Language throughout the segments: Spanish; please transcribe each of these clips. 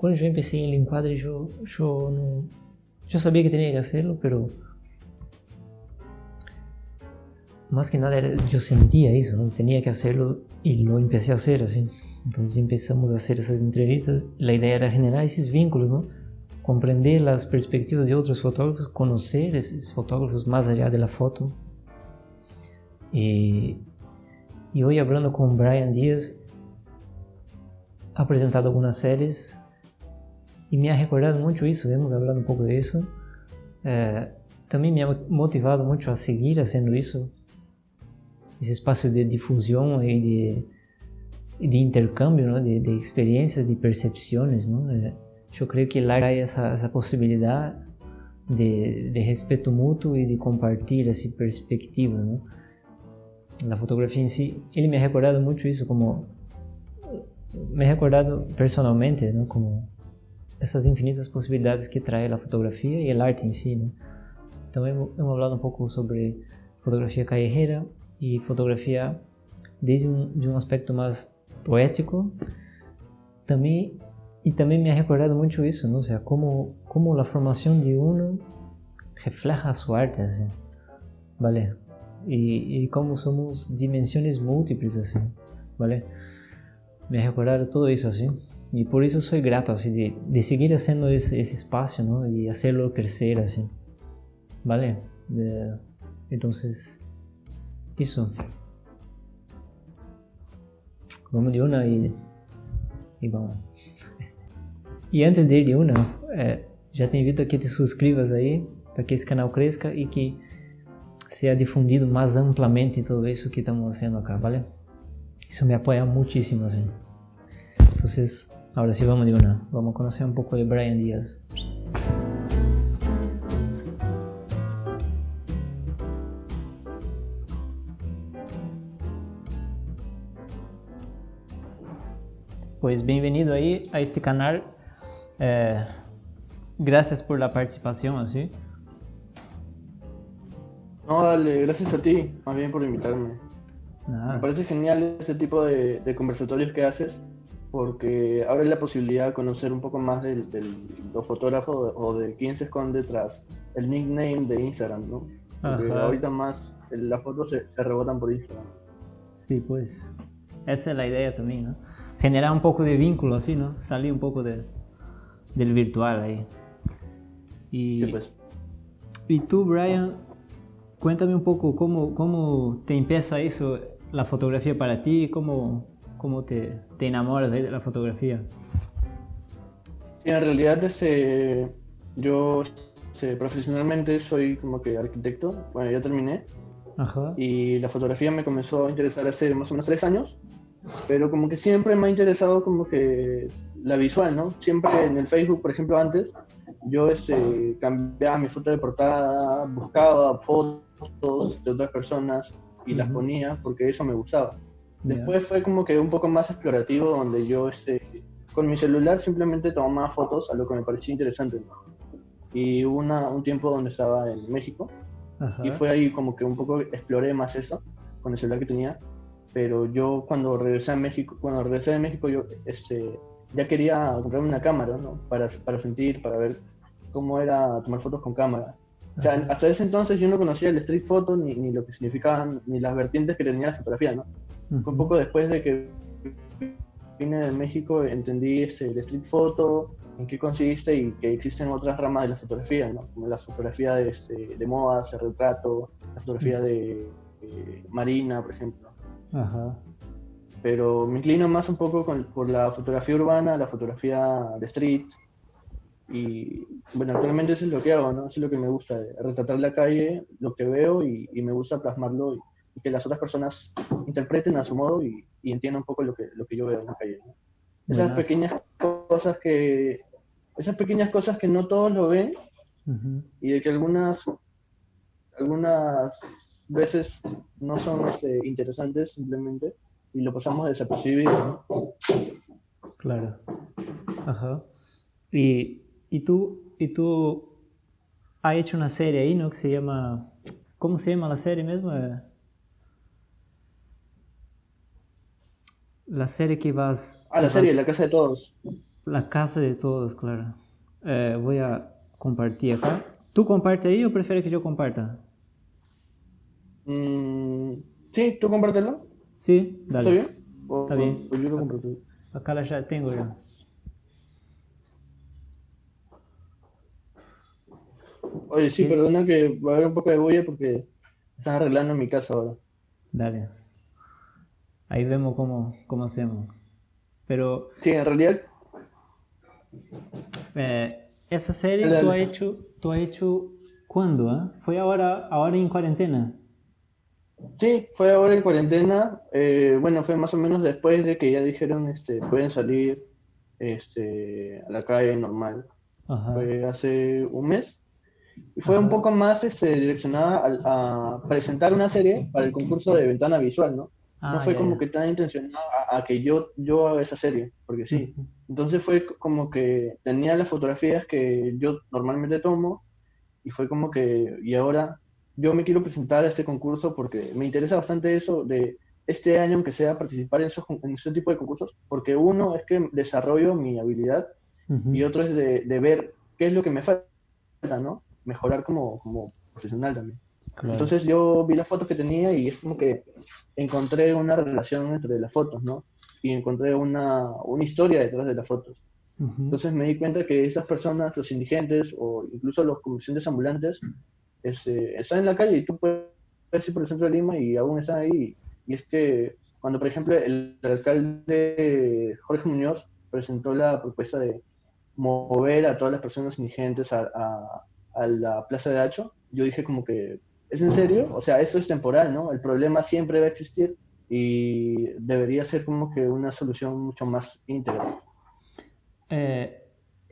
cuando yo empecé en el encuadre, yo, yo, no, yo sabía que tenía que hacerlo, pero más que nada yo sentía eso, ¿no? tenía que hacerlo y lo empecé a hacer así. Entonces empezamos a hacer esas entrevistas. La idea era generar esos vínculos, ¿no? comprender las perspectivas de otros fotógrafos, conocer esos fotógrafos más allá de la foto. Y, y hoy hablando con Brian Díaz, ha presentado algunas series y me ha recordado mucho eso, hemos hablado un poco de eso. Eh, también me ha motivado mucho a seguir haciendo eso, ese espacio de difusión y de, de intercambio ¿no? de, de, experiencias, de percepciones. ¿no? Eh, yo creo que lá hay esa, esa posibilidad de, de, respeto mutuo y de compartir esa perspectiva. ¿no? La fotografía en sí, él me ha recordado mucho eso, como me ha recordado personalmente, ¿no? como essas infinitas possibilidades que traz a fotografia e o arte em si. Né? Então, hemos, hemos hablado um pouco sobre fotografia callejera e fotografia desde um, de um aspecto mais poético, também e também me ha recordado muito isso, não? O sea, como como a formação de uno refleja sua arte, assim, vale? E, e como somos dimensões múltiplas, assim, vale? Me ha recordado tudo isso, assim. Y por eso soy grato así de, de seguir haciendo ese, ese, espacio, ¿no? Y hacerlo crecer así. ¿Vale? De, eso. Vamos de y, y vamos. E antes de ir de uma, é, já te invito a que te suscrevas aí, para que esse canal cresça e que seja difundido mais amplamente todo isso que estamos fazendo acá, ¿vale? Isso me apoia muitíssimo, assim. Então, Ahora sí vamos de una, vamos a conocer un poco de Brian Díaz. Pues bienvenido ahí a este canal. Eh, gracias por la participación, así. No, dale, gracias a ti, más bien por invitarme. Me parece genial ese tipo de conversatorios que haces porque abre la posibilidad de conocer un poco más de, los fotógrafos o de quién se esconde tras el nickname de Instagram, ¿no? Porque ahorita más las fotos se, rebotan por Instagram. Sí, pues esa es la idea también, ¿no? Generar un poco de vínculo así, ¿no? Salir un poco del virtual ahí. Y, pues. y tú, Brian, cuéntame un poco cómo, cómo te empieza eso, la fotografía para ti, cómo, cómo te, te enamoras de la fotografía? Sí, en realidad desde, yo profesionalmente soy como que arquitecto, bueno, ya terminé. Ajá. Y la fotografía me comenzó a interesar hace más o menos tres años, pero como que siempre me ha interesado como que la visual, ¿no? Siempre en el Facebook, por ejemplo, antes, yo este, cambiaba mi foto de portada, buscaba fotos de otras personas y las ponía porque eso me gustaba. Después fue como que un poco más explorativo, donde yo este, con mi celular simplemente tomaba fotos a lo que me parecía interesante. Y hubo una, un tiempo donde estaba en México y fue ahí como que un poco exploré más eso con el celular que tenía. Pero yo cuando regresé a México, cuando regresé de México, yo este, ya quería comprarme una cámara, ¿no? Para, para sentir, para ver cómo era tomar fotos con cámara. O sea, hasta ese entonces yo no conocía el street photo ni, ni lo que significaban, ni las vertientes que tenía la fotografía, ¿no? Un poco después de que vine de México entendí este, el street photo, en qué consiste y que existen otras ramas de la fotografía, ¿no? como la fotografía de, este, de modas, el retrato, la fotografía de, marina, por ejemplo. Ajá. Pero me inclino más un poco por la fotografía urbana, la fotografía de street. Y bueno, actualmente eso es lo que hago, ¿no? Eso es lo que me gusta, retratar la calle, lo que veo y, y me gusta plasmarlo y, que las otras personas interpreten a su modo y, entiendan un poco lo que, lo que yo veo en la calle. Esas pequeñas cosas que esas pequeñas cosas que no todos lo ven y de que algunas algunas veces no son este, interesantes simplemente y lo pasamos desapercibido. Claro. Ajá. Y, y tú y tú has hecho una serie ahí, ¿no? Que se llama ¿Cómo se llama la serie mismo? La serie que vas... Ah, la serie, La Casa de Todos. La casa de todos, claro. Eh, voy a compartir acá. ¿Tú compartes ahí o prefieres que yo comparta? Mm, sí, ¿tú compártelo? Sí, dale. ¿Está bien? Está bien. yo lo comparto. Acá la ya tengo yo. Oye, sí, perdona que va a haber un poco de bulla porque están arreglando mi casa ahora. Dale. Ahí vemos cómo, cómo hacemos. Pero... Sí, en realidad... Eh, esa serie tú has hecho, tú has hecho ¿cuándo? Eh? ¿Fue ahora, ahora en cuarentena? Sí, fue ahora en cuarentena. Eh, bueno, fue más o menos después de que ya dijeron, este, pueden salir este, a la calle normal. Fue hace un mes. Y fue un poco más este, direccionada a, presentar una serie para el concurso de ventana visual, ¿no? no ah, fue como que tan intencionado a, que yo, yo haga esa serie, porque sí. Entonces fue como que tenía las fotografías que yo normalmente tomo y fue como que, y ahora yo me quiero presentar a este concurso porque me interesa bastante eso de este año, aunque sea participar en, esos, en ese tipo de concursos, porque uno es que desarrollo mi habilidad y otro es de, de, ver qué es lo que me falta, ¿no? Mejorar como, como profesional también. Entonces yo vi las fotos que tenía y es como que encontré una relación entre las fotos, ¿no? Y encontré una, una historia detrás de las fotos. Entonces me di cuenta que esas personas, los indigentes o incluso los comerciantes ambulantes, este, están en la calle y tú puedes ir por el centro de Lima y aún están ahí. Y es que cuando, por ejemplo, el, alcalde Jorge Muñoz presentó la propuesta de mover a todas las personas indigentes a, a, a la Plaza de Hacho, yo dije como que ¿Es en serio? O sea, esto es temporal, ¿no? El problema siempre va a existir y debería ser como que una solución mucho más íntegra. Eh,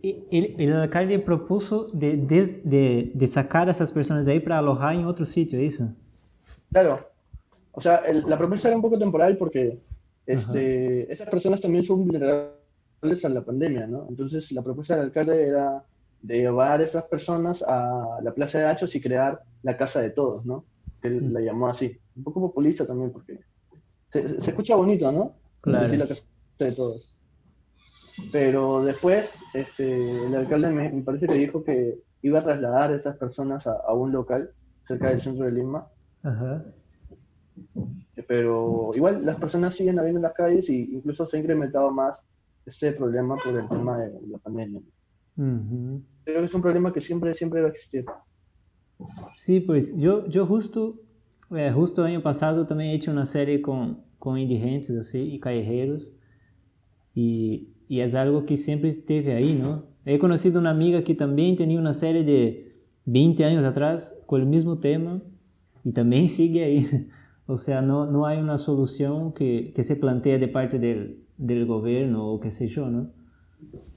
el, el, alcalde propuso de, de, de, sacar a esas personas de ahí para alojar en otro sitio, ¿eso? Claro. O sea, la propuesta era un poco temporal porque este, esas personas también son vulnerables a la pandemia, ¿no? Entonces, la propuesta del alcalde era de llevar a esas personas a la Plaza de Hachos y crear la casa de todos, ¿no? Él mm. la llamó así. Un poco populista también, porque se, escucha bonito, ¿no? Claro. la casa de todos. Pero después, este, el alcalde me, parece que dijo que iba a trasladar a esas personas a, un local cerca del centro de Lima. Ajá. Pero igual las personas siguen habiendo en las calles y incluso se ha incrementado más este problema por el tema de la pandemia. Creo que es un problema que siempre, siempre va a existir. Sí, pues yo, yo justo, eh, justo año pasado también he hecho una serie con, con indigentes así, y callejeros y, y es algo que siempre esteve ahí, ¿no? He conocido una amiga que también tenía una serie de 20 años atrás con el mismo tema y también sigue ahí. O sea, no, no hay una solución que, que se plantee de parte del, del gobierno o qué sé yo, ¿no?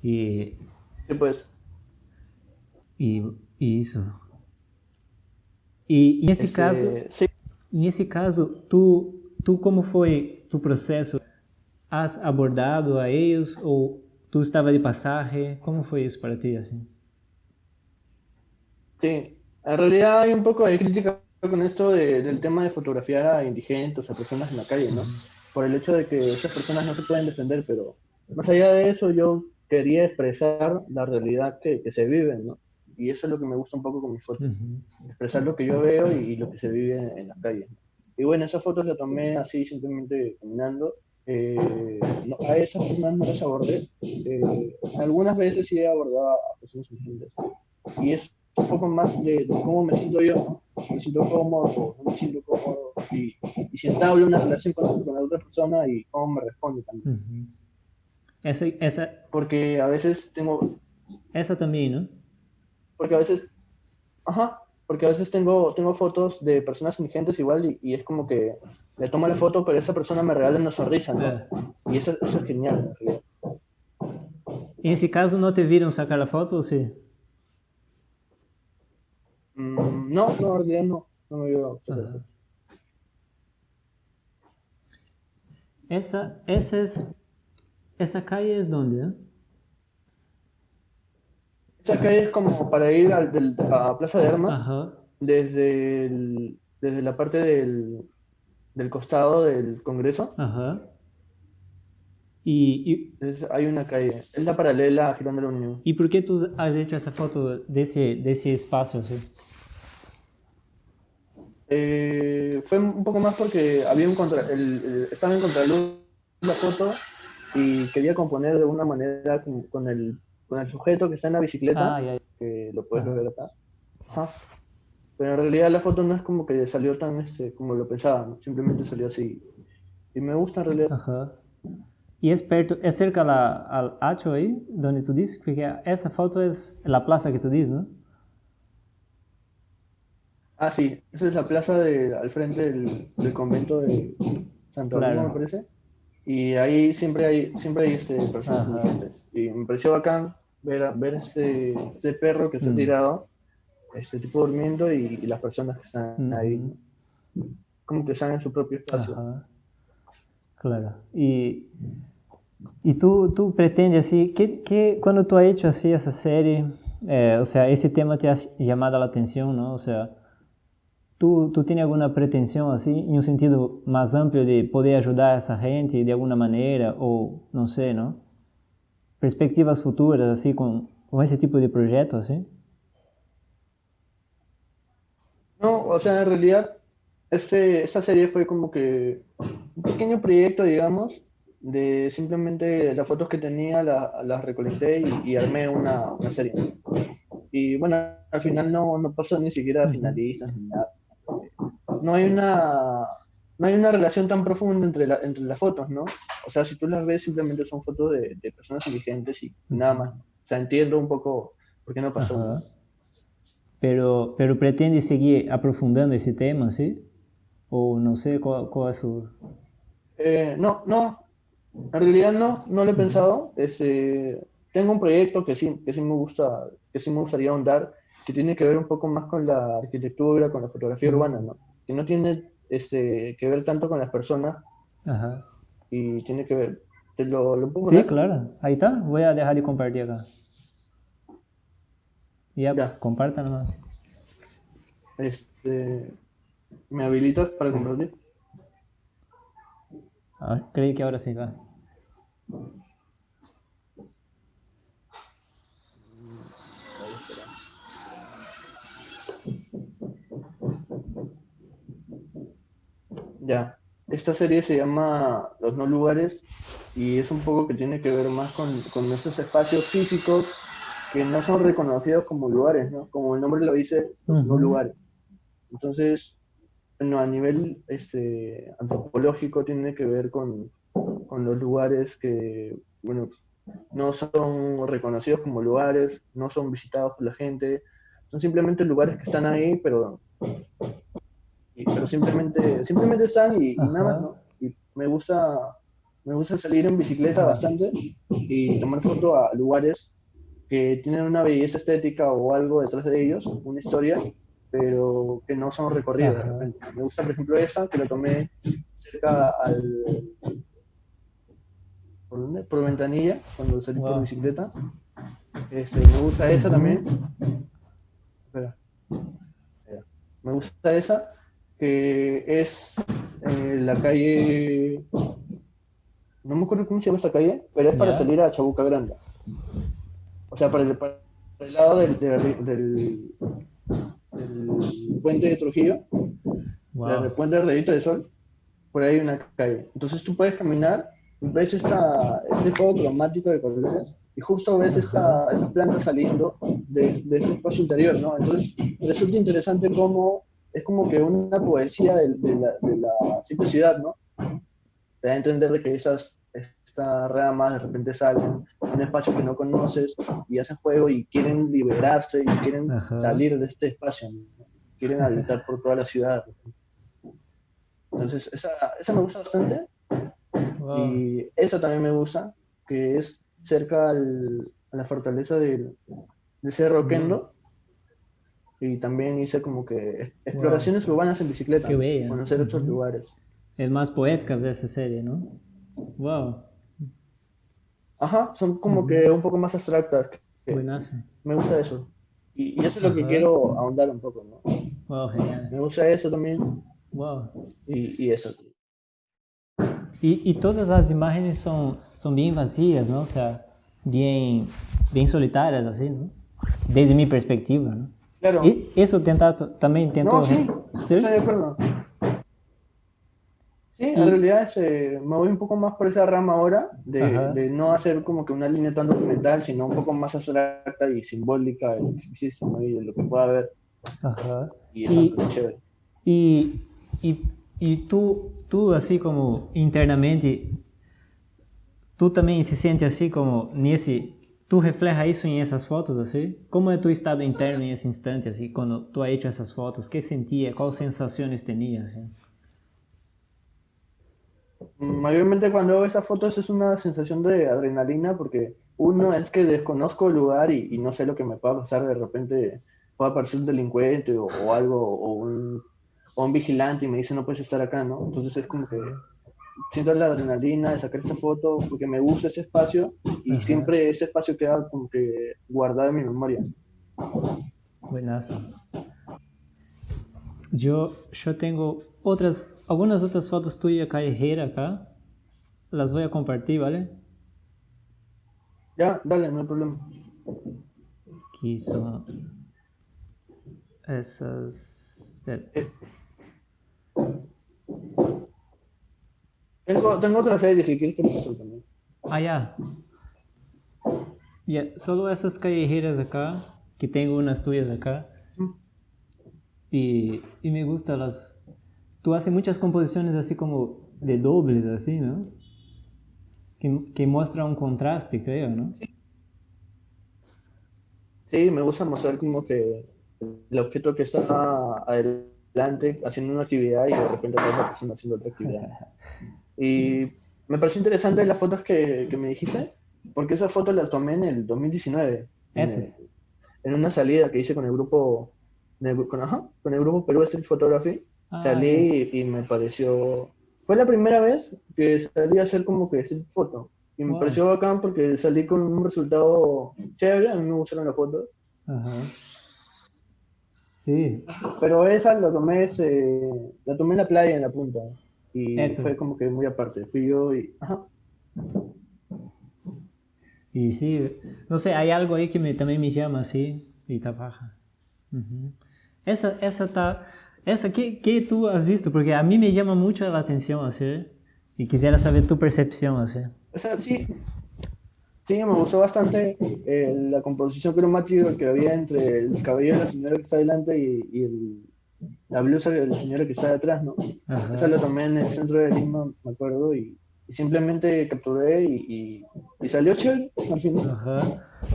Y pues. Y, y eso. Y, en ese, caso, en ese caso, tú, tú como fue tu proceso? ¿Has abordado a ellos o tú estabas de pasaje? ¿Cómo fue eso para ti así? Sí, en realidad hay un poco de crítica con esto del tema de fotografiar a indigentes, a personas en la calle, ¿no? Por el hecho de que esas personas no se pueden defender, pero más allá de eso, yo quería expresar la realidad que, que, se vive, ¿no? Y eso es lo que me gusta un poco con mis fotos, expresar lo que yo veo y, lo que se vive en, la calle. Y bueno, esas fotos las tomé así simplemente caminando. Eh, a esas personas no las abordé. Eh, algunas veces sí he abordado a personas indigentes. Y es un poco más de, cómo me siento yo, ¿no? Me siento cómodo, no me siento cómodo. Y, y si entablo una relación con, con la otra persona y cómo me responde también. Esa, esa... Porque a veces tengo... Esa también, ¿no? Porque a veces... Ajá, porque a veces tengo, tengo fotos de personas indigentes igual y, es como que le tomo la foto, pero esa persona me regala una sonrisa, ¿no? Y eso, eso es genial. En ese caso, ¿no te vieron sacar la foto o sí? Mm, no, no, en realidad no. No me vio. Esa, esa es ¿Esa calle es dónde? Eh? Esa calle es como para ir a, a Plaza de Armas, Desde, desde la parte del, del costado del Congreso. Ajá. Y, hay una calle, es la paralela a Girón de la Unión. ¿Y por qué tú has hecho esa foto de ese, de ese espacio así? Eh, fue un poco más porque había un contra, el, estaba en contraluz la foto y quería componer de una manera con, el, con el sujeto que está en la bicicleta, ah, que lo puedes ver acá. Pero en realidad la foto no es como que salió tan este, como lo pensaba, simplemente salió así. Y me gusta en realidad. Ajá. Y es, perto, es cerca la, al Hacho ahí, donde tú dices, porque esa foto es la plaza que tú dices, ¿no? Ah, sí, esa es la plaza de, al frente del, del convento de Santo Domingo, me parece. Y ahí siempre hay, siempre hay este, personas indigentes. Y me pareció bacán ver, ver este, este perro que se ha mm. tirado, este tipo durmiendo y, las personas que están mm. ahí, como que están en su propio espacio. Claro. Y, y tú, tú pretendes así, ¿qué, qué, cuando tú has hecho así esa serie, eh, o sea, ese tema te ha llamado la atención, ¿no? O sea, ¿Tú, ¿Tú tienes alguna pretensión así, en un sentido más amplio de poder ayudar a esa gente de alguna manera o no sé, ¿no? Perspectivas futuras así con, con ese tipo de proyectos, así? No, o sea, en realidad este, esta serie fue como que un pequeño proyecto, digamos, de simplemente las fotos que tenía las recolecté y, armé una, una, serie. Y bueno, al final no, no pasó ni siquiera a finalistas ni nada no hay una no hay una relación tan profunda entre, entre las fotos, ¿no? O sea, si tú las ves, simplemente son fotos de, personas inteligentes y nada más. O sea, entiendo un poco por qué no pasó. Pero, pero pretende seguir aprofundando ese tema, ¿sí? O no sé cuál, es su... Eh, no, no. En realidad no, no lo he pensado. Este, tengo un proyecto que sí, que sí me gusta, que sí me gustaría ahondar, que tiene que ver un poco más con la arquitectura, con la fotografía urbana, ¿no? Que no tiene este, que ver tanto con las personas. Ajá. Y tiene que ver. ¿Te lo, lo Sí, claro. Ahí está. Voy a dejar de compartir acá. Ya, ya. compartan nomás. Este. ¿Me habilitas para compartir? A ver, creí que ahora sí va. Ya. Esta serie se llama Los No Lugares y es un poco que tiene que ver más con, con esos espacios físicos que no son reconocidos como lugares, ¿no? Como el nombre lo dice, los no lugares. Entonces, bueno, a nivel este, antropológico tiene que ver con, con los lugares que, bueno, no son reconocidos como lugares, no son visitados por la gente, son simplemente lugares que están ahí, pero pero simplemente, simplemente están y, nada más, ¿no? Y me gusta, me gusta salir en bicicleta bastante y tomar foto a lugares que tienen una belleza estética o algo detrás de ellos, una historia, pero que no son recorridos Me gusta, por ejemplo, esa, que la tomé cerca al... ¿Por dónde? Por ventanilla, cuando salí por bicicleta. Este, me gusta esa también. Espera. Me gusta esa que es eh, la calle, no me acuerdo cómo se llama esa calle, pero es para salir a Chabuca Grande. O sea, para el, el lado del, del, puente de Trujillo, del puente de Redito de Sol, por ahí hay una calle. Entonces tú puedes caminar, ves esta, este juego cromático de colores y justo ves esa, esa planta saliendo de, de, este espacio interior, ¿no? Entonces resulta interesante cómo es como que una poesía de, la, de la, simplicidad, ¿no? Te da a entender que esas estas ramas de repente salen en un espacio que no conoces y hacen juego y quieren liberarse y quieren salir de este espacio, quieren habitar por toda la ciudad. Entonces, esa, esa me gusta bastante. Y esa también me gusta, que es cerca al, a la fortaleza del, Cerro Kendo y también hice como que exploraciones urbanas en bicicleta, Qué conocer otros lugares. Es más poéticas de esa serie, ¿no? Wow. Ajá, son como que un poco más abstractas. Buenas. Me gusta eso. Y, eso es lo que quiero ahondar un poco, ¿no? Wow, genial. Me gusta eso también. Wow. Y, y eso. Y, y, todas las imágenes son, son bien vacías, ¿no? O sea, bien, bien solitarias, así, ¿no? Desde mi perspectiva, ¿no? Claro. ¿Y eso tenta, también intento... No, sí, ¿Sí? estoy de acuerdo. Sí, en realidad me voy un poco más por esa rama ahora, de, de, no hacer como que una línea tan documental, sino un poco más abstracta y simbólica de lo que existe y de lo que pueda haber. Ajá. Y es y, chévere. Y, y, y, tú, tú, así como internamente, tú también se sientes así como nesse tú reflejas eso en esas fotos, así? ¿Cómo es tu estado interno en ese instante, así, cuando tú has hecho esas fotos? ¿Qué sentías? ¿Cuáles sensaciones tenías? Mayormente cuando veo esas fotos es una sensación de adrenalina porque uno es que desconozco el lugar y, no sé lo que me pueda pasar, de repente puede aparecer un delincuente o, algo, o un, o un, vigilante y me dice no puedes estar acá, ¿no? Entonces es como que siento la adrenalina de sacar esta foto porque me gusta ese espacio y siempre ese espacio queda como que guardado en mi memoria. Buenazo. Yo, yo tengo otras, algunas otras fotos tuyas callejeras acá. Las voy a compartir, ¿vale? Ya, dale, no hay problema. Aquí son esas... Tengo, tengo otra serie, si quieres te también. Ah, ya. Yeah. Solo esas callejeras acá, que tengo unas tuyas acá. Y, y me gustan las... Tú haces muchas composiciones así como de dobles, así, ¿no? Que, que muestra un contraste, creo, ¿no? Sí, me gusta mostrar como que el objeto que está adelante haciendo una actividad y de repente otra persona haciendo otra actividad. Y me pareció interesante las fotos que, que me dijiste, porque esas fotos las tomé en el 2019. ¿Esas? En, una salida que hice con el grupo, con, ajá, con el grupo Perú Street Photography. Ah, salí y, me pareció... Fue la primera vez que salí a hacer como que street foto. Y me pareció bacán porque salí con un resultado chévere, a mí me gustaron las fotos. Ajá. Sí. Pero esa la tomé, ese, la tomé en la playa, en la punta. Y fue como que muy aparte. Fui yo y. Ajá. Y sí, no sé, hay algo ahí que me, también me llama así, y está baja. Esa, esa está, esa, ¿qué, ¿qué, tú has visto? Porque a mí me llama mucho la atención, así, y quisiera saber tu percepción, así. O sea, sí, sí, me gustó bastante eh, la composición cromática que había entre el cabello de la señora que está delante y, y el, la blusa de la señora que está detrás, ¿no? Esa la tomé en el centro de Lima, me acuerdo, y, simplemente capturé y, y, salió chévere al final. Ajá.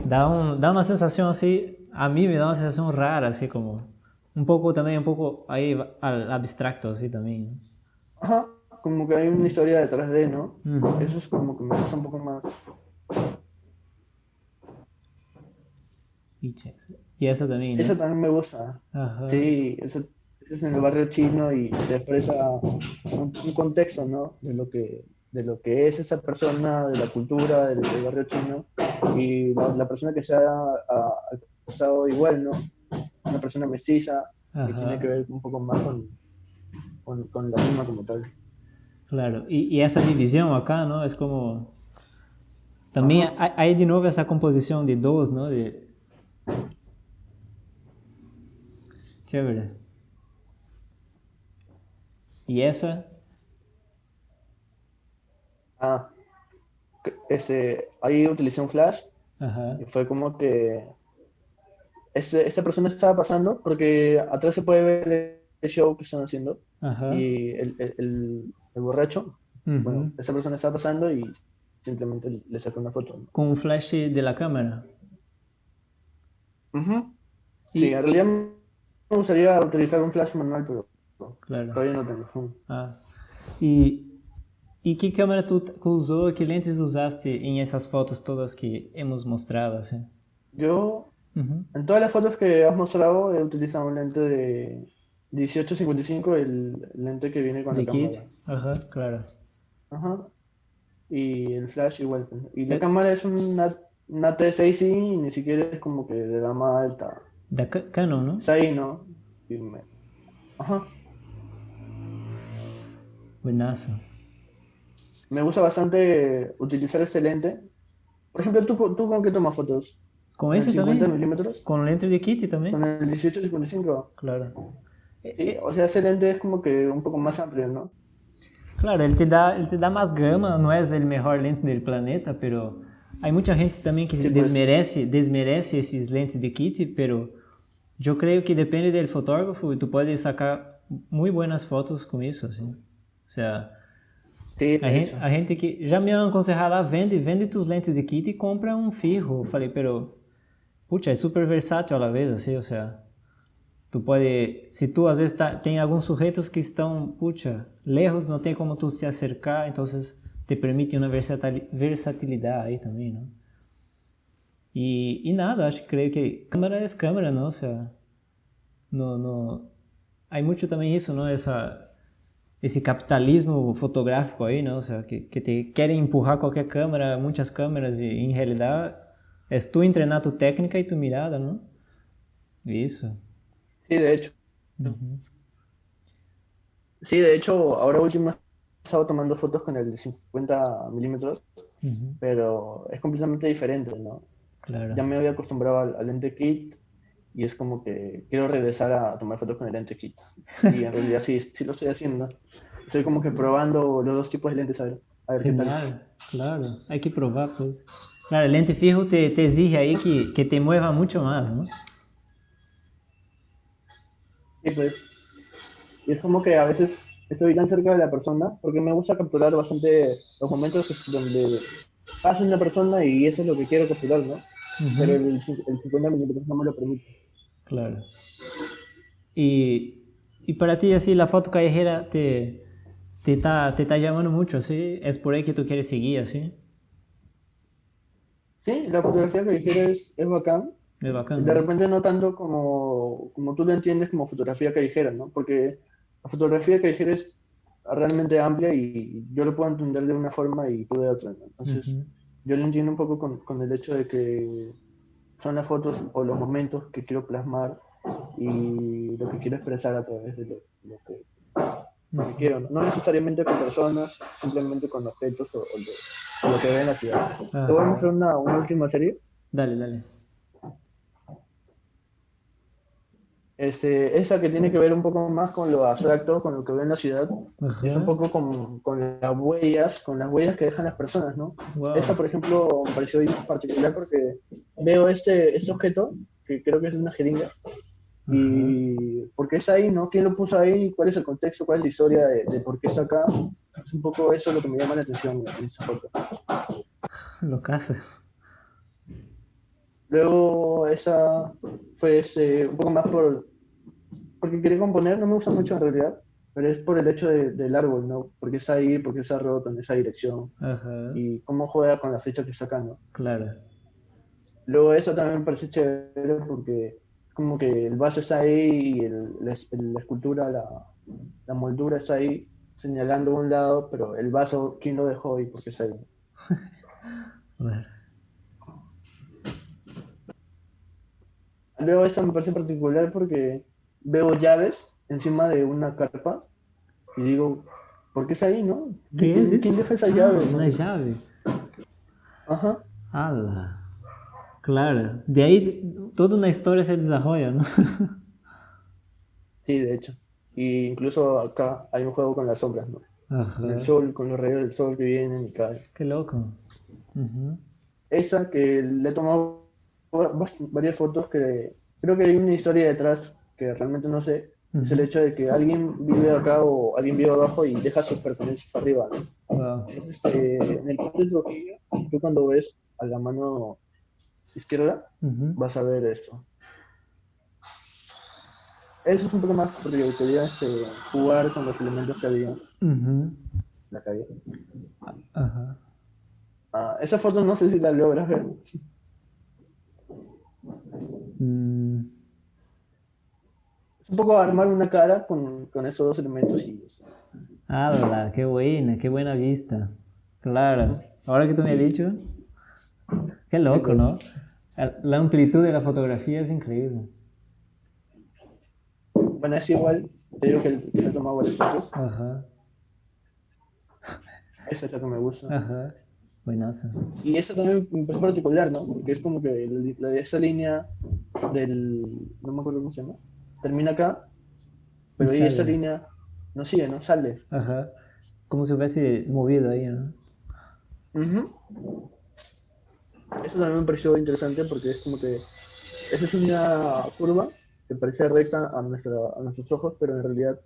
Da, un, da una sensación así, a mí me da una sensación rara, así como, un poco también, un poco ahí al abstracto, así también. Ajá, como que hay una historia detrás de, ¿no? Eso es como que me gusta un poco más. Y esa también. ¿no? Esa también me gusta. Ajá. Sí, esa es en el barrio chino y te expresa un, contexto, ¿no? De lo que de lo que es esa persona, de la cultura del, barrio chino y la, persona que se ha, pasado igual, ¿no? Una persona mestiza que tiene que ver un poco más con, con, la misma como tal. Claro, y, y, esa división acá, ¿no? Es como... También hay, hay, de nuevo esa composición de dos, ¿no? De... Chévere. ¿Y esa? Ah, este, ahí utilicé un flash Ajá. y fue como que este, esta persona estaba pasando porque atrás se puede ver el show que están haciendo Ajá. y el, el, el, borracho, bueno, esa persona estaba pasando y simplemente le sacó una foto. ¿Con un flash de la cámara? Sí, en realidad me gustaría utilizar un flash manual, pero Claro. Todavía no tengo. Ah. ¿Y, ¿Y qué cámara tú usó, qué lentes usaste en esas fotos todas que hemos mostrado? ¿sí? Yo, en todas las fotos que has mostrado, he utilizado un lente de 1855, el lente que viene con la cámara. Ajá, claro. Ajá. Y el flash igual. Y la eh. cámara es una, una T6i y ni siquiera es como que de gama alta. De Canon, ¿no? Es ahí, ¿no? Ajá. Buenazo. me gusta bastante utilizar este lente. Por ejemplo, ¿tú, tú con qué tomas fotos? ¿Con ese 50 también? milímetros? ¿Con lente de Kitty también? ¿Con el 18-55? Claro. Sí, o sea, ese lente es como que un poco más amplio, ¿no? Claro, ele te dá, ele te dá mais gama, não é o melhor lente do planeta, pero há muita gente também que sí, desmerece, pues. desmerece esses lentes de kit, pero eu creio que depende do fotógrafo e tu pode sacar muito boas fotos com isso, assim. O sea, sí, a, gente, a gente que já me aconselhado, ah, vende, vende tus lentes de kit e compra um firro. Falei, pero, pucha, é super versátil a la vez, assim, o sea, Tu pode, se tu às vezes tá, tem alguns sujeitos que estão, puxa, lejos, não tem como tu se acercar, então te permite uma versatilidade aí também, não? E, e nada, acho que creio que câmera é câmera, não? Seja, no, no, há muito também isso, não? Essa, esse capitalismo fotográfico aí, não? Seja, que, que te querem empurrar qualquer câmera, muitas câmeras, e em realidade é tu entrenar tu técnica e tu mirada, não? Isso. Sí, de hecho. Sí, de hecho, ahora último he estado tomando fotos con el de 50 milímetros, pero es completamente diferente, ¿no? Claro. Ya me había acostumbrado al, lente kit y es como que quiero regresar a tomar fotos con el lente kit. Y en realidad sí, sí lo estoy haciendo. Estoy como que probando los dos tipos de lentes a ver, a ver qué tal. Claro, hay que probar, pues. Claro, el lente fijo te, te exige ahí que, que te mueva mucho más, ¿no? pues. Y es como que a veces estoy tan cerca de la persona porque me gusta capturar bastante los momentos donde pasa una persona y eso es lo que quiero capturar, ¿no? Pero el, el 50 minutos no me lo permite. Claro. Y, y para ti, así, la foto callejera te, te, está, te está llamando mucho, ¿sí? ¿Es por ahí que tú quieres seguir, así? Sí, la fotografía callejera es, es bacán. De repente no tanto como, como tú lo entiendes como fotografía callejera, ¿no? Porque la fotografía callejera es realmente amplia y yo lo puedo entender de una forma y tú de otra, Entonces, yo lo entiendo un poco con, con, el hecho de que son las fotos o los momentos que quiero plasmar y lo que quiero expresar a través de lo, que, quiero, ¿no? necesariamente con personas, simplemente con objetos o, lo que veo en la ciudad. ¿Te voy a mostrar una, una última serie? Dale, dale. Este, esa que tiene que ver un poco más con lo abstracto, con lo que ve en la ciudad, es un poco con, con, las huellas, con las huellas que dejan las personas, ¿no? Esa, por ejemplo, me pareció particular porque veo este, este objeto, que creo que es una jeringa, y por qué está ahí, ¿no? ¿Quién lo puso ahí? ¿Cuál es el contexto? ¿Cuál es la historia de, por qué está acá? Es un poco eso lo que me llama la atención en esa foto. Lo casa. Luego esa fue este, un poco más por... Porque quería componer, no me gusta mucho en realidad, pero es por el hecho del árbol, ¿no? Porque está ahí, porque está roto en esa dirección. Y cómo juega con la flecha que está ¿no? Claro. Luego eso también me parece chévere porque como que el vaso está ahí y el, la, escultura, la, la, moldura está ahí señalando un lado, pero el vaso, ¿quién lo dejó y por qué está ahí? bueno. Luego esta me parece particular porque veo llaves encima de una carpa y digo, ¿por qué es ahí, no? ¿Qué es ¿Quién deja esa llave? una llave. Ajá. Claro, de ahí toda una historia se desarrolla, ¿no? sí, de hecho. Y incluso acá hay un juego con las sombras, ¿no? Ajá. el sol, con los rayos del sol que vienen y caen. Qué loco. Esa que le he tomado varias fotos que creo que hay una historia detrás que realmente no sé. Es el hecho de que alguien vive acá o alguien vive abajo y deja sus pertenencias arriba. Eh, en el caso de Trujillo, tú cuando ves a la mano izquierda, vas a ver esto. Eso es un poco más porque quería este, jugar con los elementos que había la calle. Ah, esa foto no sé si la logras ver. Mm. Es un poco armar una cara con, con esos dos elementos y ¡Hala! ¡Qué buena! ¡Qué buena vista! Claro. Ahora que tú me has dicho, qué loco, ¿no? La amplitud de la fotografía es increíble. Bueno, es igual, te digo que he tomado varias fotos. Ajá. Esa es la que me gusta. Ajá. Buenazo. Y esa también me parece particular, ¿no? Porque es como que la, esa línea del. No me acuerdo cómo se llama. Termina acá, pero ahí esa línea no sigue, ¿no? Sale. Ajá. Como si hubiese movido ahí, ¿no? Eso también me pareció interesante porque es como que. Esa es una curva que parece recta a, nuestra, a nuestros ojos, pero en realidad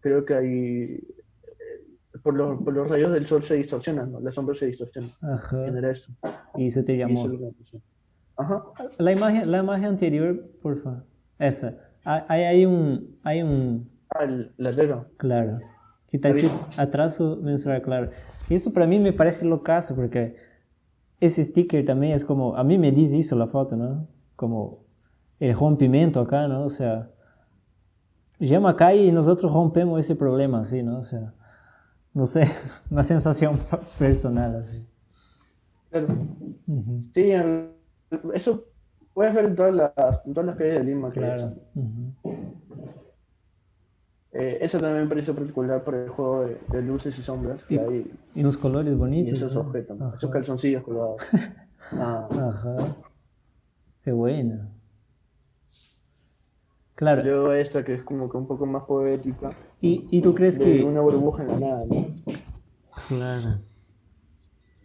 creo que hay por los, por los rayos del sol se distorsionan, ¿no? la sombra se distorsiona. Ajá. Genera eso. Y se te llamó. Ajá. La imagen, la imagen anterior, por favor. Esa. Hay, hay un. Hay un... Ah, el letrero. Claro. Que está escrito atraso mensual, claro. Eso para mí me parece locazo, porque ese sticker también es como. A mí me dice eso la foto, ¿no? Como el rompimiento acá, ¿no? O sea. Llama acá y nosotros rompemos ese problema, ¿sí? ¿no? O sea no sé, una sensación personal así. Claro. Sí, eso puedes ver en todas las, en todas las calles de Lima. Claro. Eh, eso también me pareció particular por el juego de, luces y sombras. y, hay, y unos colores bonitos. Y esos objetos, esos calzoncillos colgados. ah. Ajá. Qué bueno. Claro. Luego esta que es como que un poco más poética. ¿Y, y tú crees que...? Una burbuja en la nada, ¿no? Claro.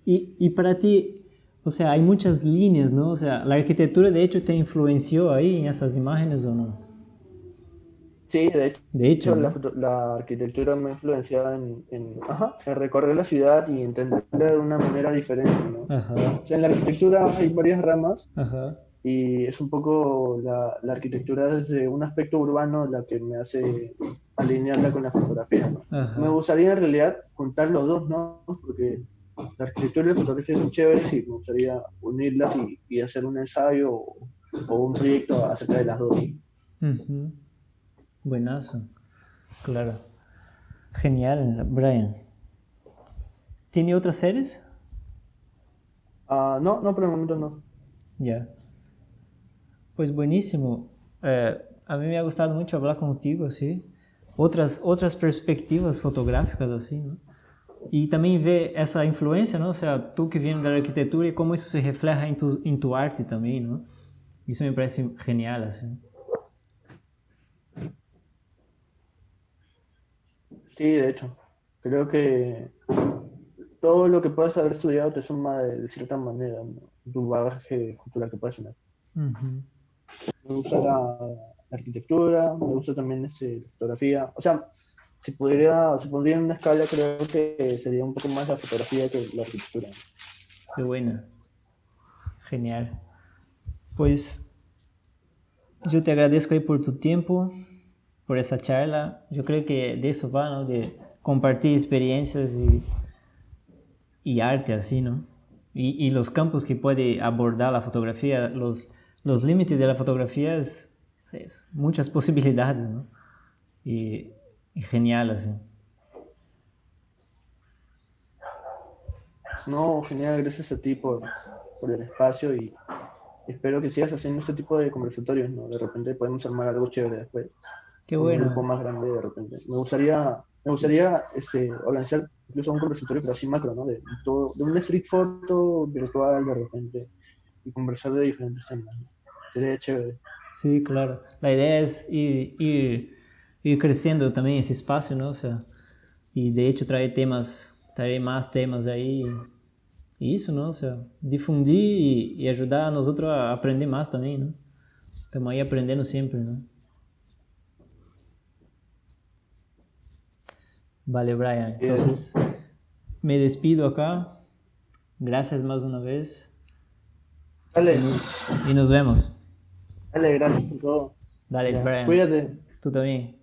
Y, y para ti, o sea, hay muchas líneas, ¿no? O sea, ¿la arquitectura de hecho te influenció ahí en esas imágenes o no? Sí, de hecho, de hecho la, arquitectura me ha influenciado en, en, ajá, en, recorrer la ciudad y entenderla de una manera diferente, ¿no? Ajá. O sea, en la arquitectura hay varias ramas Ajá y es un poco la, la, arquitectura desde un aspecto urbano la que me hace alinearla con la fotografía. Me gustaría en realidad juntar los dos, ¿no? Porque la arquitectura y la fotografía son chéveres y me gustaría unirlas y, y hacer un ensayo o, un proyecto acerca de las dos. Buenazo, claro. Genial, Brian. ¿Tiene otras series? Uh, no, no, por el momento no. Ya. Pues buenísimo. Eh, a mí me ha gustado mucho hablar contigo, así. Otras, otras perspectivas fotográficas, así, ¿no? Y también ver esa influencia, ¿no? O sea, tú que vienes da arquitectura y cómo eso se refleja en tu, en tu arte también, ¿no? Eso me parece genial, así. Sí, de hecho. Creo que todo lo que puedas haber estudiado te suma de, cierta manera, ¿no? tu bagaje cultural que puedes tener. Me gusta la, arquitectura, me gusta también este, la fotografía. O sea, si pudiera, si pondría en una escala, creo que sería un poco más la fotografía que la arquitectura. Qué buena. Genial. Pues yo te agradezco ahí por tu tiempo, por esa charla. Yo creo que de eso va, ¿no? De compartir experiencias y, y arte así, ¿no? Y, y los campos que puede abordar la fotografía, los los límites de la fotografía es, muchas posibilidades, ¿no? Y, genial, así. No, genial, gracias a ti por, el espacio y espero que sigas haciendo este tipo de conversatorios, ¿no? De repente podemos armar algo chévere después. Qué bueno. Un grupo más grande de repente. Me gustaría, me gustaría este, organizar incluso un conversatorio, pero así macro, ¿no? De, todo, de un street photo virtual de repente y conversar de diferentes temas. Sería chévere. Sí, claro. La idea es ir, ir, ir, creciendo también ese espacio, ¿no? O sea, y de hecho traer temas, traer más temas ahí. Y eso, ¿no? O sea, difundir y, y ajudar a nosotros a aprender más también, ¿no? Estamos ahí aprendendo siempre, ¿no? Vale, Brian. Entonces, me despido acá. Gracias más una vez. Dale. Y nos vemos. Dale, gracias por todo. Dale. Cuídate. Tú también.